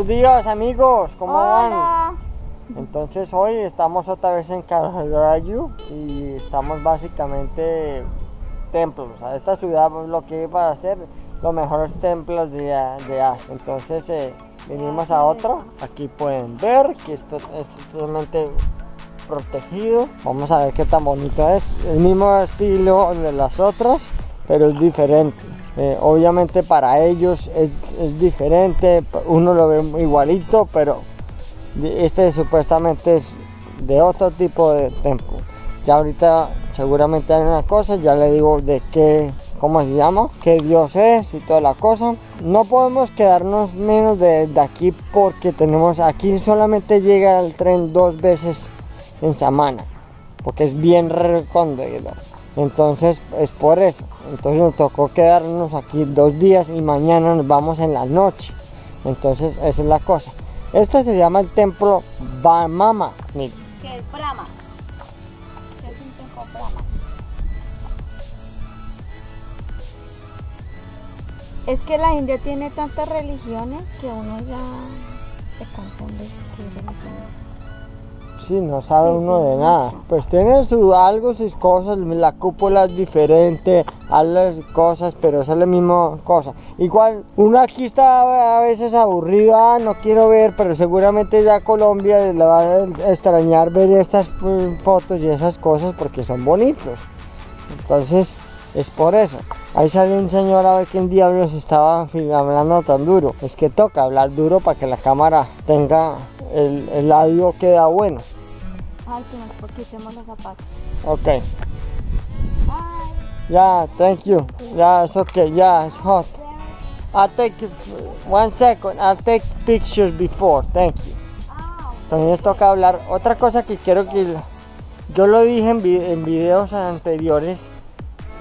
Buenos días amigos, ¿cómo van? Entonces hoy estamos otra vez en Carajarayu y estamos básicamente templos. A esta ciudad lo que iba a hacer los mejores templos de, de Asia. Entonces eh, vinimos a otro. Aquí pueden ver que esto es totalmente protegido. Vamos a ver qué tan bonito es. El mismo estilo de las otras, pero es diferente. Eh, obviamente para ellos es, diferente. Uno lo ve igualito, pero este supuestamente es de otro tipo de templo. Ya ahorita seguramente hay una cosa, ya le digo de qué, cómo se llama, qué Dios es y toda la cosa. No podemos quedarnos menos de, de aquí porque tenemos, aquí solamente llega el tren dos veces en semana, porque es bien recóndito. Entonces es por eso. Entonces nos tocó quedarnos aquí dos días y mañana nos vamos en la noche. Entonces esa es la cosa. Este se llama el templo Bamama. Que es Brahma. Es un templo Brahma. Es que la India tiene tantas religiones que uno ya se confunde. Sí, no sabe Sí, uno de nada. Pues tiene su, algo, sus cosas, la cúpula es diferente, las cosas, pero es la misma cosa. Igual, uno aquí está a veces aburrido, ah, no quiero ver, pero seguramente ya Colombia le va a extrañar ver estas eh, fotos y esas cosas porque son bonitos. Entonces, es por eso. Ahí sale un señor a ver quién diablos estaba hablando tan duro. Es que toca hablar duro para que la cámara tenga el, el audio queda bueno. Ay, que nos quitemos los zapatos. Ok. Ay, Yeah, thank you. Yeah, it's okay. Yeah, it's hot. I'll take one second. I'll take pictures before. Thank you. ah, También nos toca hablar. Otra cosa que quiero que yo lo dije en, vi- en videos anteriores.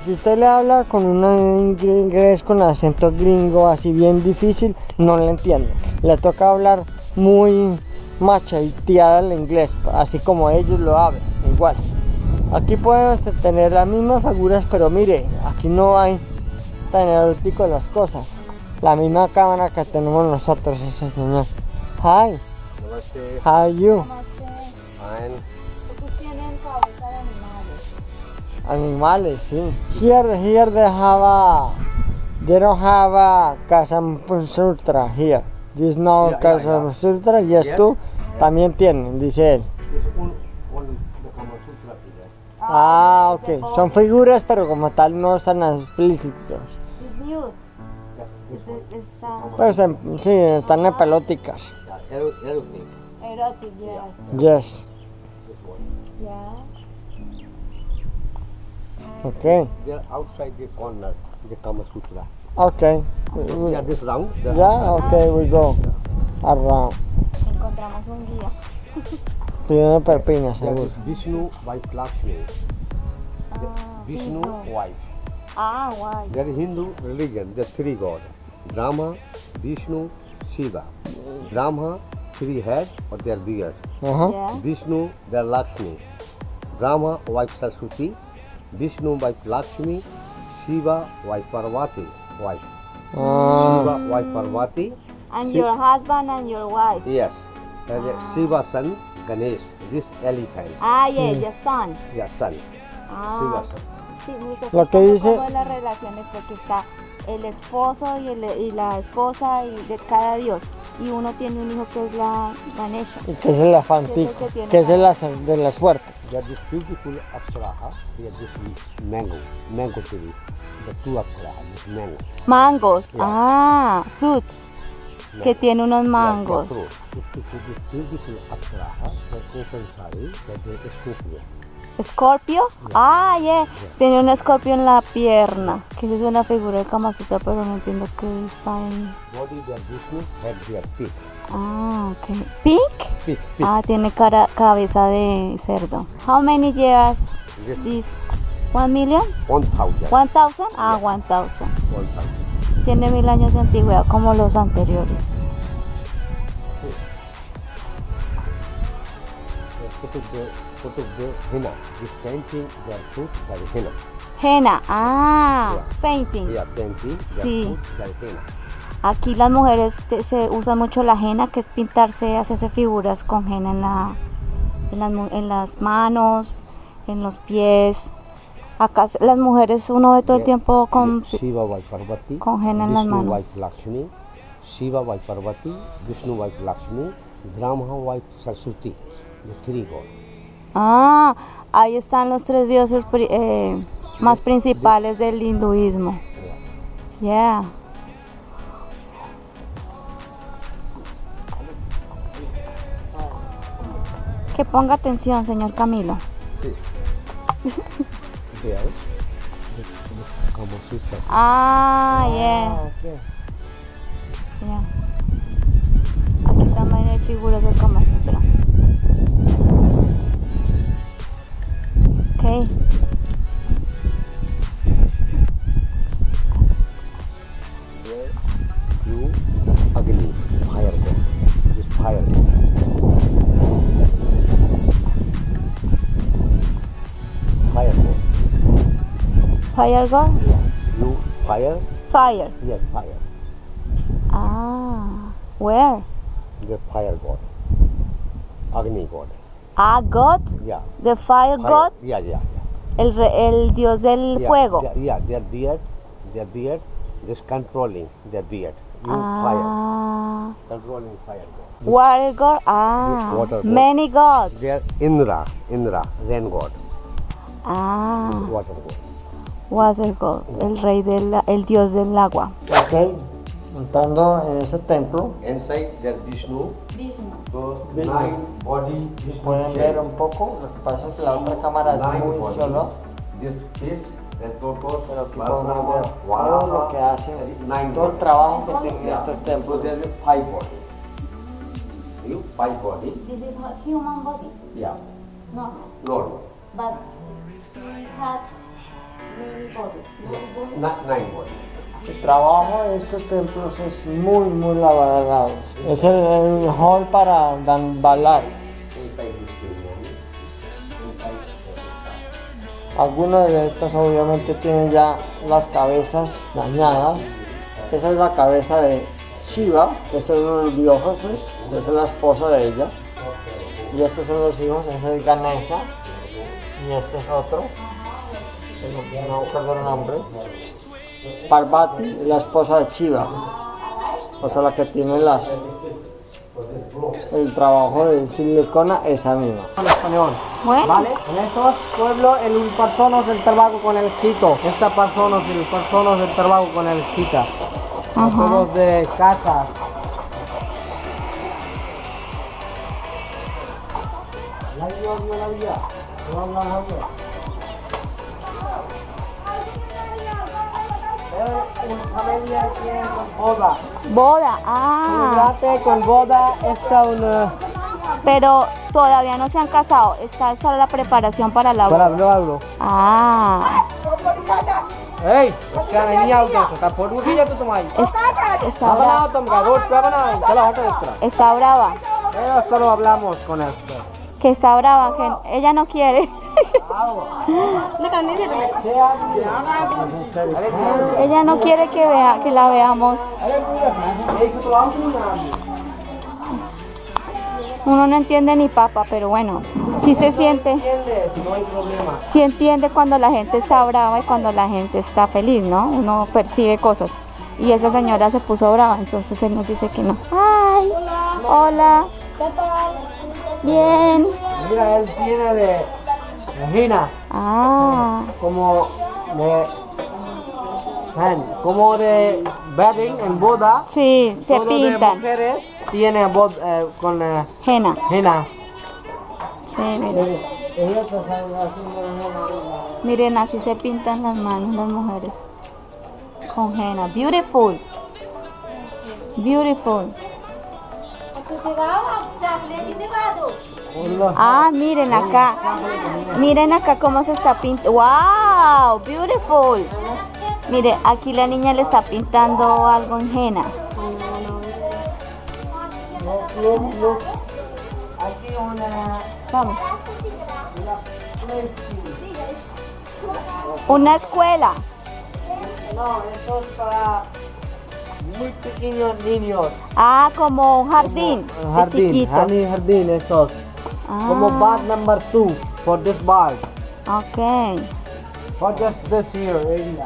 Si usted le habla con un inglés con acento gringo así bien difícil, no le entiende. Le toca hablar muy machateada el inglés, así como ellos lo hablan, igual. Aquí podemos tener las mismas figuras, pero mire, aquí no hay tan erótico las cosas. La misma cámara que tenemos nosotros, ese señor. Hi, Namaste. how are you? namaste. Fine. Estos tienen cabeza de animales. Animales, sí. Here, here they have a, they don't have a Sutra here. This no Yeah, yeah, yeah. Sutra, yes, Yes. tú también tienen, dice él. Ah, ok. Son figuras, pero como tal no están explícitos. One. Es- Está Pues en- sí, están en pelóticas. Yeah, ero- erotic. yes. Yes. This one. Yeah. Ok. They're outside the corner, the Kama Sutra. Ok. Yeah, this round. the- Ya, ok, we go. Around. Encontramos un guía. Pidiendo perpiñas, seguro. Vishnu wife Lakshmi. Ah, Vishnu wife. Ah, guay. There is Hindu religion, there are three gods. Brahma, Vishnu, Shiva. Brahma, three heads or their beard. Ajá. Yeah. Vishnu, their Lakshmi. Brahma, wife Saraswati. Vishnu, wife Lakshmi. Shiva, wife Parvati. Wife. Ah, Shiva, wife Parvati. And your husband and your wife. Yes. And the Shiva son, Ganesh. This elephant. Ah, yeah, the son. Yeah, son. Ah, Shiva son. sí. Lo que ¿Cómo- dice- cómo es las relaciones? Porque está el esposo y, el- y la esposa y de cada dios. Y uno tiene un hijo que es la Ganesha. que es el elefantico, que tiene que es el de la suerte. There is beautiful Apsaraha. This mango. Mango tree. The two Apsaraha. This mango. Mangos. Yeah. Ah, fruit. Que tiene unos mangos. yeah, fruit. This, this, this beautiful Apsaraha. The open sari. That is Scorpio. Ah, yeah. Tiene un escorpio en la pierna. Que es una figura de Kama Sutra, pero no entiendo qué está ahí. Body feet. Ah, ok. ¿Pink? Feet. feet. Ah, tiene cara, cabeza de cerdo. How many years This this? One million? one thousand. One thousand? Ah, one thousand. One thousand. Tiene mil años de antigüedad como los anteriores. Of the the henna. This painting they are put by the henna. Henna. Ah, Yeah. painting. Yeah, painting. They Sí. are put by henna. Aquí las mujeres te- se usan mucho la henna, que es pintarse, hacerse figuras con henna en, la, en, las, mu- en las manos, en los pies. Acá las mujeres uno ve todo el tiempo con... Shiva Parvati, con henna en las manos. by Lakshmi, Shiva by Parvati, Vishnu by Lakshmi, Brahma by Saraswati, three gods. Ah, ahí están los tres dioses eh, más principales del hinduismo. Yeah. Que ponga atención, señor Camilo. Ah, yeah. Ah, yeah. Aquí también hay figuras del Kama Sutra. Fire God? You, fire, Fire. yes, fire. Ah, where? The fire god. Agni god. Ah, God? Yeah. The fire, Fire. God? Yeah, yeah, yeah. El, re- el dios del yeah, fuego. Yeah, yeah, their beard, their beard, just controlling their beard. You fire, Ah, controlling fire god. water god. Ah, Water god. many gods. They are Indra, Indra, rain god, Ah, water god. Water god, el rey del, el dios del agua. Ok, entrando en ese templo, Inside there Vishnu, so Vishnu. nine body, Vishnu pueden ver un poco, lo que pasa es que la otra cámara es muy body. solo, This fish, the pero aquí podemos ver todo lo que hace, nine todo el trabajo que tienen Yeah. estos So templos. a five body. You five body, This is human body, yeah, no, normal. but he has El trabajo de estos templos es muy, muy elaborado. Es el, el hall para the Algunas de estas obviamente tienen ya las cabezas dañadas. Esa es la cabeza de Shiva, que es uno de los dioses, esa es la esposa de ella. Y estos son los hijos, ese es Ganesha y este es otro, el nombre. Parvati es la esposa de Shiva, o sea la que tiene las el trabajo de silicona esa misma. Bueno, ¿Vale? En estos pueblos el personas del trabajo con el cito. Esta persona es el personas del trabajo con el cita. Los de casa. Una familia tiene boda. boda. Ah, Fíjate, con boda está una... pero todavía no se han casado. Esta, esta es la preparación para la boda. hablo. Ah, es- está, está brava. Eh, solo hablamos con esto. Que está brava, que ella no quiere. Ella no quiere que vea, que la veamos. Uno no entiende ni papa, pero bueno, sí se siente. Sí entiende cuando la gente está brava y cuando la gente está feliz, ¿no? Uno percibe cosas. Y esa señora se puso brava, entonces él nos dice que no. ¡Ay! Hola. Bien. Mira, él tiene de Regina, Ah, como de como de wedding en boda. sí, se de pintan. mujeres tiene bod eh, con eh, Jena. henna. Sí, miren. Miren, así se pintan las manos las mujeres. Con henna. Beautiful. Beautiful. Ah, miren acá. Miren acá cómo se está pintando. ¡Wow! Beautiful. Mire, aquí la niña le está pintando algo en henna. Aquí una Vamos. Una escuela. no, eso es para muy pequeños niños. Ah, como un jardín. Como, de jardín, chiquitos. honey jardín, esos. Como Ah, bag number two for this bar. ok. For just this here area.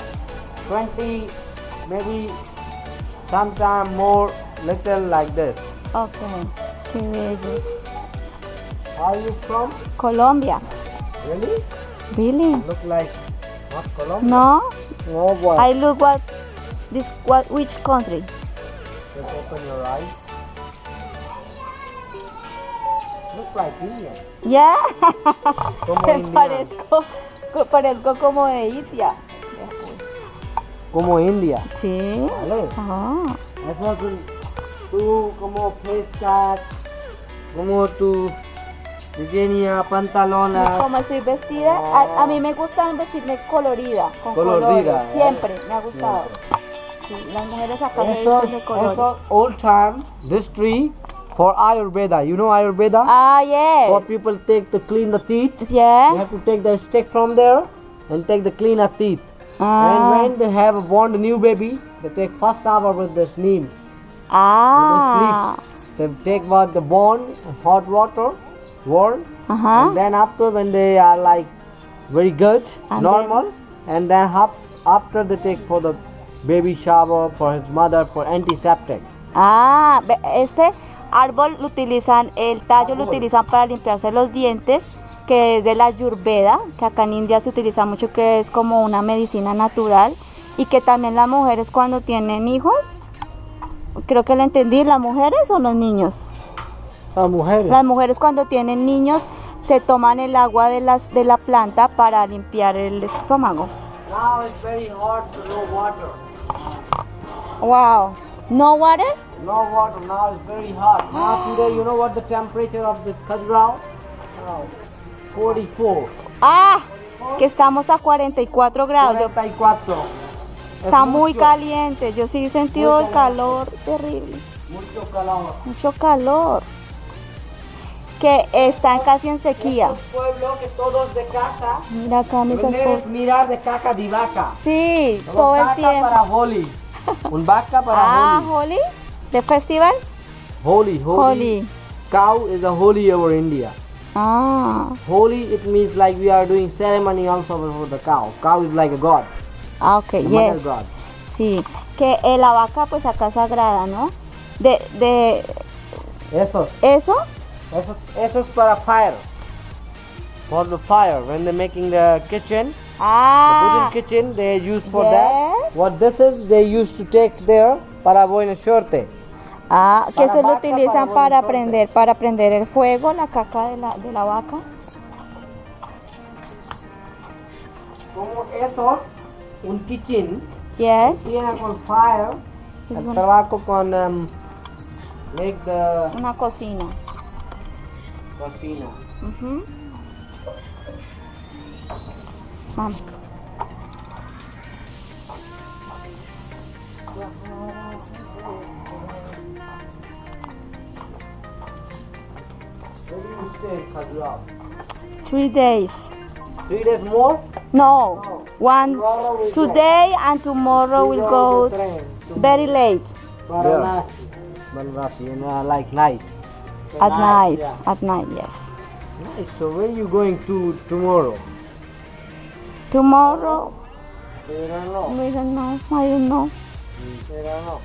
20, maybe sometime more, little like this. Ok. Qué bellos. Are you from? Colombia. Really? Really? Look like not Colombia. No? No boy. I look what this what which country? Just open your eyes. Like Indian. Yeah. Como Me Indian. parezco, co- parezco como de India. Como India. Sí. Vale. Ah. Eso tú, tú como pescas, como tu Virginia, pantalonas. Como estoy vestida, a, a mí me gusta vestirme colorida, con Colorida, colores, siempre me ha gustado. Sí, las mujeres acá Eso, de colores. eso old time, this tree for Ayurveda. You know Ayurveda? Ah, For yes. people take to clean the teeth. Yeah. You have to take the stick from there and take the cleaner teeth. Ah, And when they have born a new baby, they take first shower with this neem. ah. With the leaves. They take what the bone, hot water, warm, Ajá. and then after when they are like very good, And normal, and then after they take for the baby shower for his mother for antiseptic. Ah, ve- este árbol lo utilizan, el tallo lo utilizan para limpiarse los dientes, que es de la ayurveda, que acá en India se utiliza mucho, que es como una medicina natural, y que también las mujeres cuando tienen hijos, creo que le entendí, las mujeres o los niños. Las mujeres. Las mujeres cuando tienen niños se toman el agua de, las, de la planta para limpiar el estómago. Now it's very hot, so no water. Wow. No water? No water. Now it's very hot. Now today, you know what the temperature of the Khajuraho? Now, 44. Ah, que estamos a 44 grados. Yo 44. Está Es muy mucho, caliente, yo sí he sentido el calor terrible, Mucho calor. mucho calor. Que están casi en sequía. Un pueblo que todos de casa Mira acá mis esposos. mirar de caca de vaca. Sí, Como todo el caca tiempo. para Holi. Un vaca para Ah, Holi. Holi, de festival. Holi. Holi. Holi. Cow is a holy over India. Ah, Holy it means like we are doing ceremony also for the cow. Cow is like a god. ah, ok, The mother yes. god. Sí, que eh, la vaca pues acá sagrada, ¿no? De, de Eso, eso, eso, eso es para fire. For the fire, when they're making the kitchen, the ah, wooden kitchen, they use for Yes. that. What this is, they used to take there para buena suerte. Ah, que eso lo utilizan para para prender, para prender el fuego, la caca de la, de la vaca. Como esos, un kitchen, Yes, tiene con fire, Es el un- trabajo con um, make the una cocina. cocina. Vamos. Where do you stay? Three days. Three days more? No, one Tomorrow we go. today and tomorrow We we'll go go on the train very late Varanasi. Varanasi, in uh, like night. at night. yeah. At night, yes. Nice. So where are you going to tomorrow? Tomorrow, I don't know. we don't know. I don't know. I don't know.